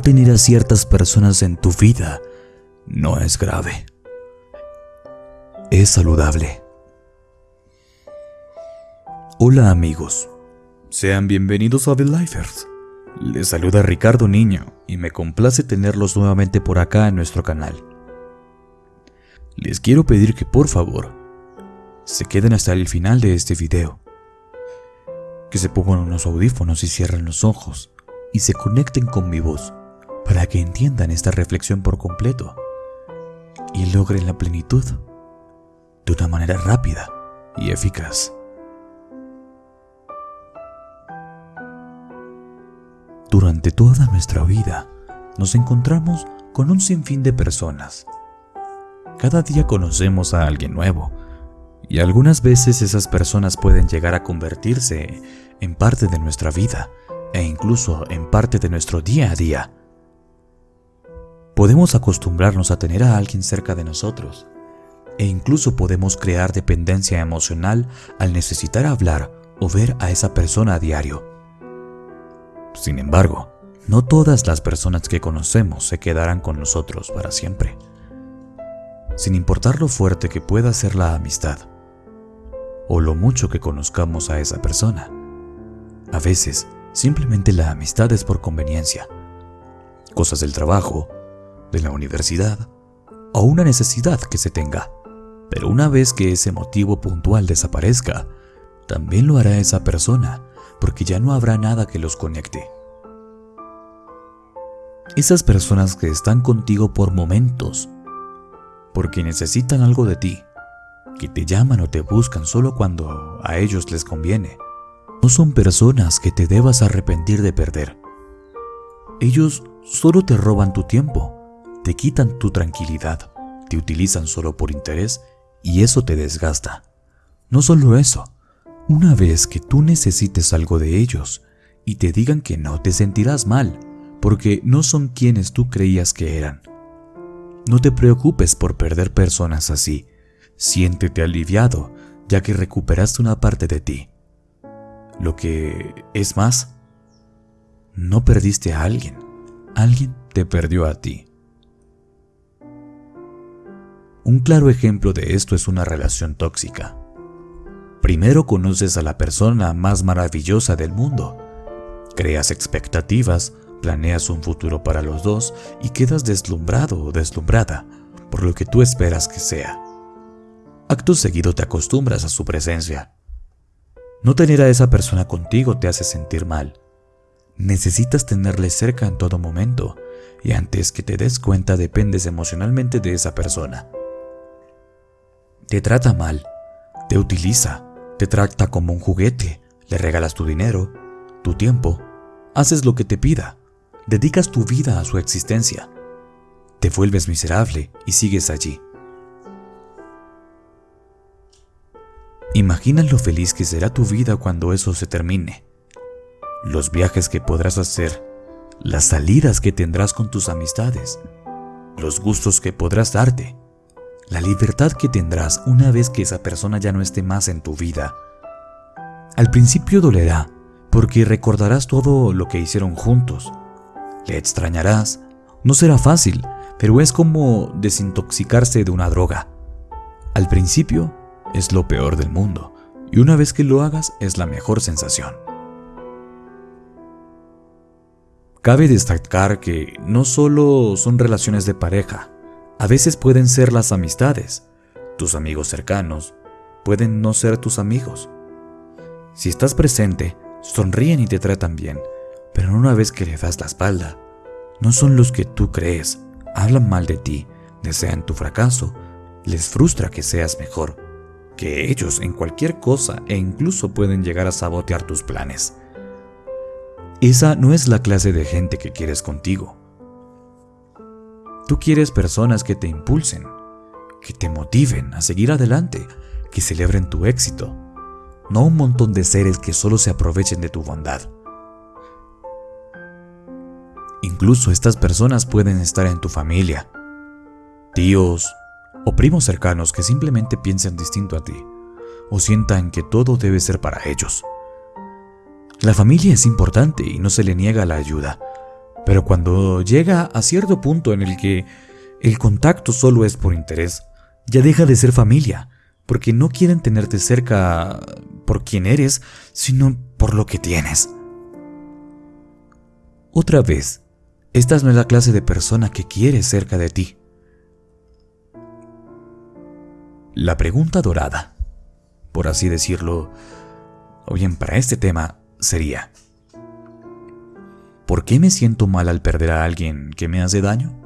tener a ciertas personas en tu vida no es grave. Es saludable. Hola amigos, sean bienvenidos a The Lifers. Les saluda Ricardo Niño y me complace tenerlos nuevamente por acá en nuestro canal. Les quiero pedir que por favor se queden hasta el final de este video. Que se pongan unos audífonos y cierren los ojos y se conecten con mi voz para que entiendan esta reflexión por completo y logren la plenitud de una manera rápida y eficaz. Durante toda nuestra vida nos encontramos con un sinfín de personas. Cada día conocemos a alguien nuevo y algunas veces esas personas pueden llegar a convertirse en parte de nuestra vida e incluso en parte de nuestro día a día. Podemos acostumbrarnos a tener a alguien cerca de nosotros e incluso podemos crear dependencia emocional al necesitar hablar o ver a esa persona a diario. Sin embargo, no todas las personas que conocemos se quedarán con nosotros para siempre, sin importar lo fuerte que pueda ser la amistad o lo mucho que conozcamos a esa persona. A veces, simplemente la amistad es por conveniencia, cosas del trabajo, de la universidad o una necesidad que se tenga. Pero una vez que ese motivo puntual desaparezca, también lo hará esa persona, porque ya no habrá nada que los conecte. Esas personas que están contigo por momentos, porque necesitan algo de ti, que te llaman o te buscan solo cuando a ellos les conviene, no son personas que te debas arrepentir de perder. Ellos solo te roban tu tiempo, te quitan tu tranquilidad, te utilizan solo por interés y eso te desgasta. No solo eso, una vez que tú necesites algo de ellos y te digan que no, te sentirás mal, porque no son quienes tú creías que eran. No te preocupes por perder personas así, siéntete aliviado ya que recuperaste una parte de ti. Lo que es más, no perdiste a alguien, alguien te perdió a ti. Un claro ejemplo de esto es una relación tóxica. Primero conoces a la persona más maravillosa del mundo, creas expectativas, planeas un futuro para los dos y quedas deslumbrado o deslumbrada por lo que tú esperas que sea. Acto seguido te acostumbras a su presencia. No tener a esa persona contigo te hace sentir mal. Necesitas tenerle cerca en todo momento y antes que te des cuenta dependes emocionalmente de esa persona te trata mal, te utiliza, te trata como un juguete, le regalas tu dinero, tu tiempo, haces lo que te pida, dedicas tu vida a su existencia, te vuelves miserable y sigues allí. Imagina lo feliz que será tu vida cuando eso se termine, los viajes que podrás hacer, las salidas que tendrás con tus amistades, los gustos que podrás darte, la libertad que tendrás una vez que esa persona ya no esté más en tu vida. Al principio dolerá, porque recordarás todo lo que hicieron juntos. Le extrañarás. No será fácil, pero es como desintoxicarse de una droga. Al principio es lo peor del mundo, y una vez que lo hagas es la mejor sensación. Cabe destacar que no solo son relaciones de pareja, a veces pueden ser las amistades, tus amigos cercanos, pueden no ser tus amigos. Si estás presente, sonríen y te tratan bien, pero una vez que le das la espalda, no son los que tú crees, hablan mal de ti, desean tu fracaso, les frustra que seas mejor, que ellos en cualquier cosa e incluso pueden llegar a sabotear tus planes. Esa no es la clase de gente que quieres contigo. Tú quieres personas que te impulsen, que te motiven a seguir adelante, que celebren tu éxito, no un montón de seres que solo se aprovechen de tu bondad. Incluso estas personas pueden estar en tu familia, tíos o primos cercanos que simplemente piensen distinto a ti o sientan que todo debe ser para ellos. La familia es importante y no se le niega la ayuda, Pero cuando llega a cierto punto en el que el contacto solo es por interés, ya deja de ser familia, porque no quieren tenerte cerca por quien eres, sino por lo que tienes. Otra vez, esta no es la clase de persona que quieres cerca de ti. La pregunta dorada, por así decirlo, o bien para este tema, sería, ¿por qué me siento mal al perder a alguien que me hace daño?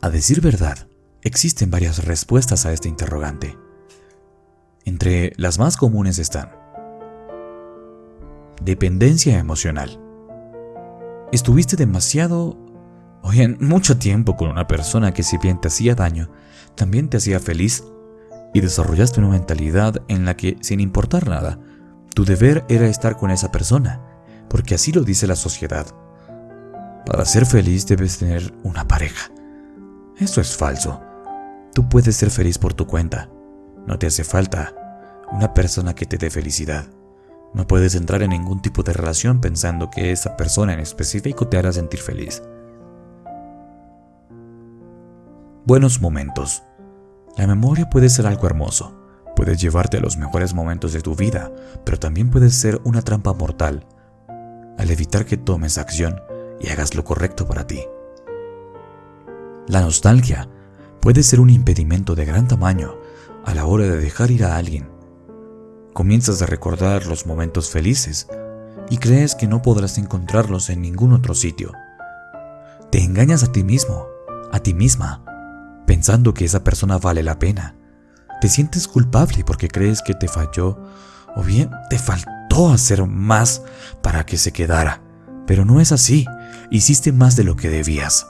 A decir verdad, existen varias respuestas a este interrogante. Entre las más comunes están dependencia emocional. Estuviste demasiado, o bien mucho tiempo con una persona que si bien te hacía daño, también te hacía feliz y desarrollaste una mentalidad en la que, sin importar nada, tu deber era estar con esa persona, porque así lo dice la sociedad. Para ser feliz debes tener una pareja. Eso es falso. Tú puedes ser feliz por tu cuenta. No te hace falta una persona que te dé felicidad. No puedes entrar en ningún tipo de relación pensando que esa persona en específico te hará sentir feliz. Buenos momentos. La memoria puede ser algo hermoso. Puedes llevarte a los mejores momentos de tu vida, pero también puede ser una trampa mortal al evitar que tomes acción y hagas lo correcto para ti. La nostalgia puede ser un impedimento de gran tamaño a la hora de dejar ir a alguien. Comienzas a recordar los momentos felices y crees que no podrás encontrarlos en ningún otro sitio. Te engañas a ti mismo, a ti misma, pensando que esa persona vale la pena. Te sientes culpable porque crees que te falló o bien te faltó hacer más para que se quedara. Pero no es así, hiciste más de lo que debías.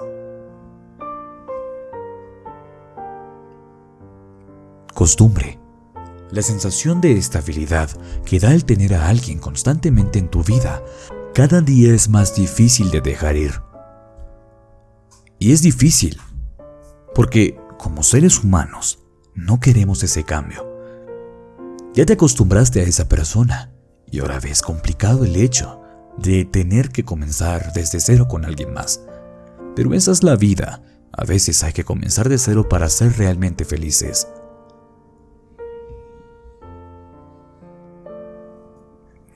Costumbre. La sensación de estabilidad que da el tener a alguien constantemente en tu vida cada día es más difícil de dejar ir. Y es difícil, porque como seres humanos no queremos ese cambio. Ya te acostumbraste a esa persona y ahora ves complicado el hecho de tener que comenzar desde cero con alguien más. Pero esa es la vida. A veces hay que comenzar de cero para ser realmente felices.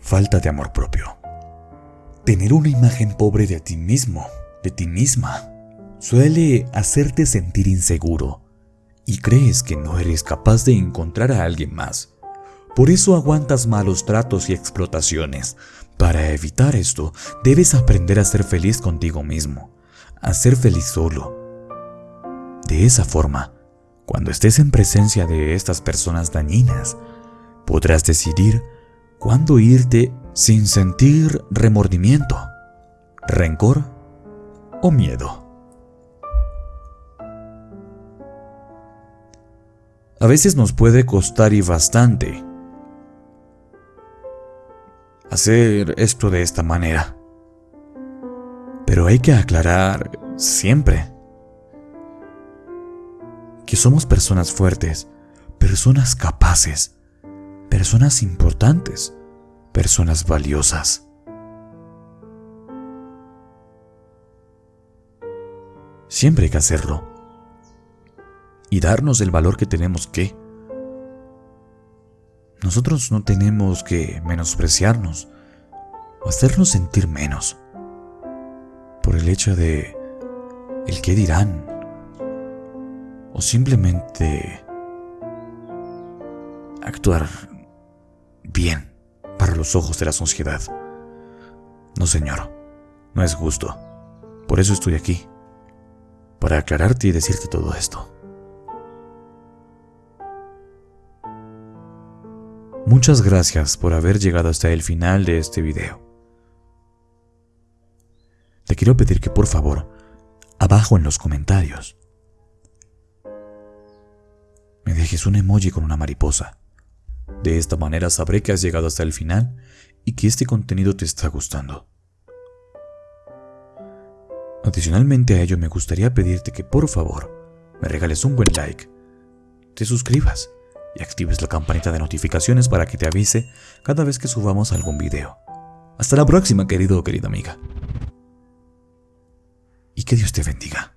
falta de amor propio. Tener una imagen pobre de ti mismo, de ti misma, suele hacerte sentir inseguro y crees que no eres capaz de encontrar a alguien más. Por eso aguantas malos tratos y explotaciones. Para evitar esto, debes aprender a ser feliz contigo mismo, a ser feliz solo. De esa forma, cuando estés en presencia de estas personas dañinas, podrás decidir cuándo irte sin sentir remordimiento, rencor o miedo. A veces nos puede costar y bastante hacer esto de esta manera. Pero hay que aclarar siempre que somos personas fuertes, personas capaces, personas importantes, personas valiosas. Siempre hay que hacerlo. Y darnos el valor que tenemos que. Nosotros no tenemos que menospreciarnos o hacernos sentir menos por el hecho de el que dirán o simplemente actuar bien para los ojos de la sociedad. No, señor, no es justo. Por eso estoy aquí, para aclararte y decirte todo esto. Muchas gracias por haber llegado hasta el final de este video. Te quiero pedir que por favor, abajo en los comentarios, me dejes un emoji con una mariposa de esta manera sabré que has llegado hasta el final y que este contenido te está gustando. Adicionalmente a ello me gustaría pedirte que por favor me regales un buen like, te suscribas y actives la campanita de notificaciones para que te avise cada vez que subamos algún video. Hasta la próxima querido o querida amiga. que Dios te bendiga.